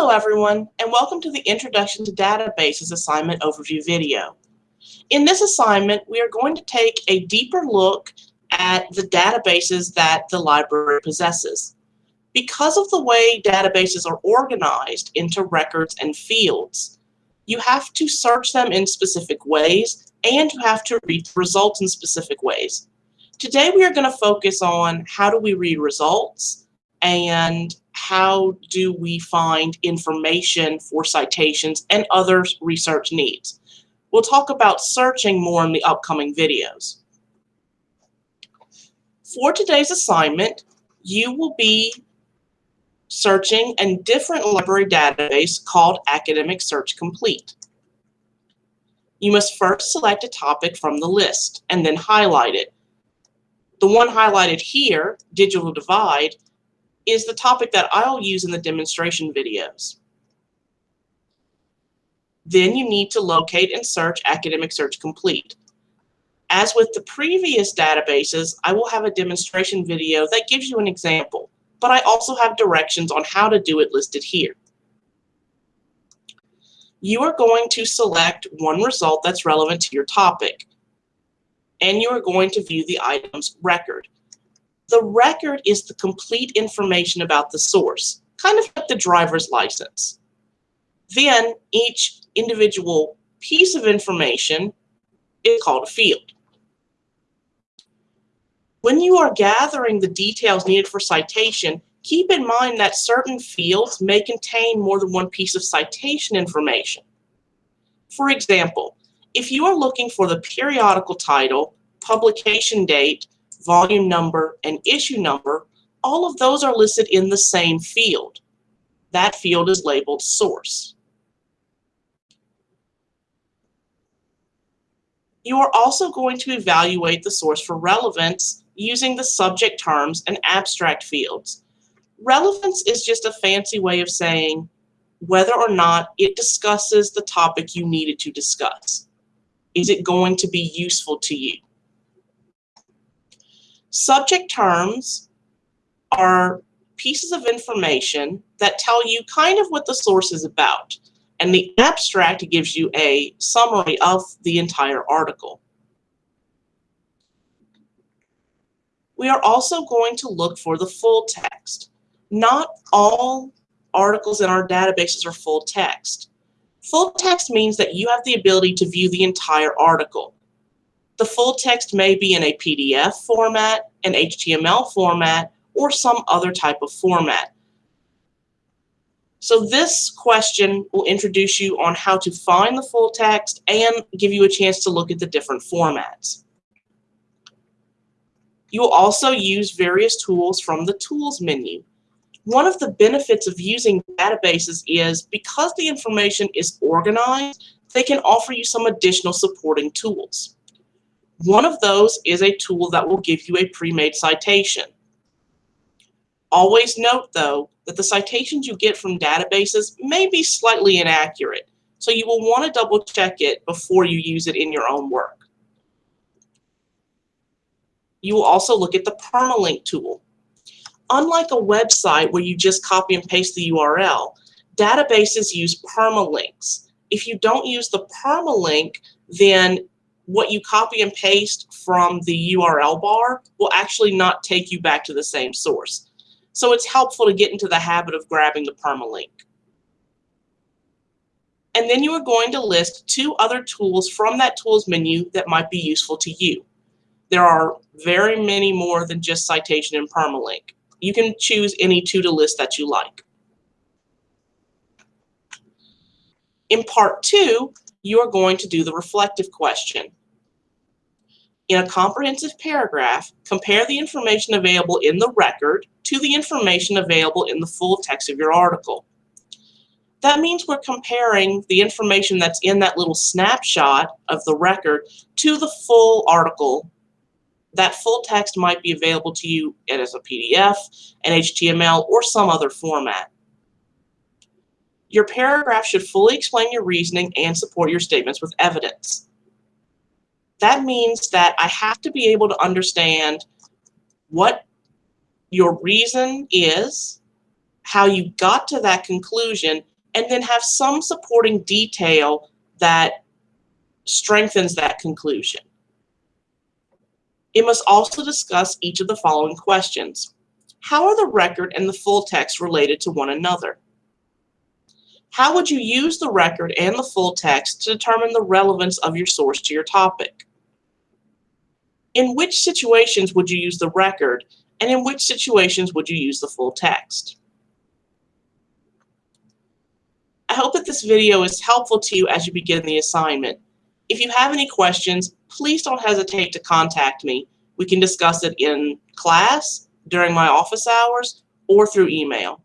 Hello everyone, and welcome to the Introduction to Databases assignment overview video. In this assignment, we are going to take a deeper look at the databases that the library possesses. Because of the way databases are organized into records and fields, you have to search them in specific ways and you have to read results in specific ways. Today we are going to focus on how do we read results and how do we find information for citations and other research needs. We'll talk about searching more in the upcoming videos. For today's assignment, you will be searching a different library database called Academic Search Complete. You must first select a topic from the list and then highlight it. The one highlighted here, Digital Divide, is the topic that I'll use in the demonstration videos. Then you need to locate and search Academic Search Complete. As with the previous databases, I will have a demonstration video that gives you an example, but I also have directions on how to do it listed here. You are going to select one result that's relevant to your topic, and you are going to view the item's record. The record is the complete information about the source, kind of like the driver's license. Then each individual piece of information is called a field. When you are gathering the details needed for citation, keep in mind that certain fields may contain more than one piece of citation information. For example, if you are looking for the periodical title, publication date, volume number, and issue number, all of those are listed in the same field. That field is labeled source. You are also going to evaluate the source for relevance using the subject terms and abstract fields. Relevance is just a fancy way of saying whether or not it discusses the topic you needed to discuss. Is it going to be useful to you? Subject terms are pieces of information that tell you kind of what the source is about. And the abstract gives you a summary of the entire article. We are also going to look for the full text. Not all articles in our databases are full text. Full text means that you have the ability to view the entire article. The full text may be in a PDF format, an HTML format, or some other type of format. So this question will introduce you on how to find the full text and give you a chance to look at the different formats. You will also use various tools from the Tools menu. One of the benefits of using databases is because the information is organized, they can offer you some additional supporting tools. One of those is a tool that will give you a pre-made citation. Always note, though, that the citations you get from databases may be slightly inaccurate, so you will want to double check it before you use it in your own work. You will also look at the permalink tool. Unlike a website where you just copy and paste the URL, databases use permalinks. If you don't use the permalink, then what you copy and paste from the URL bar will actually not take you back to the same source. So it's helpful to get into the habit of grabbing the permalink. And then you are going to list two other tools from that tools menu that might be useful to you. There are very many more than just citation and permalink. You can choose any two to list that you like. In part two, you are going to do the reflective question. In a comprehensive paragraph, compare the information available in the record to the information available in the full text of your article. That means we're comparing the information that's in that little snapshot of the record to the full article. That full text might be available to you as a PDF, an HTML, or some other format. Your paragraph should fully explain your reasoning and support your statements with evidence that means that I have to be able to understand what your reason is, how you got to that conclusion, and then have some supporting detail that strengthens that conclusion. It must also discuss each of the following questions. How are the record and the full text related to one another? How would you use the record and the full text to determine the relevance of your source to your topic? In which situations would you use the record, and in which situations would you use the full text? I hope that this video is helpful to you as you begin the assignment. If you have any questions, please don't hesitate to contact me. We can discuss it in class, during my office hours, or through email.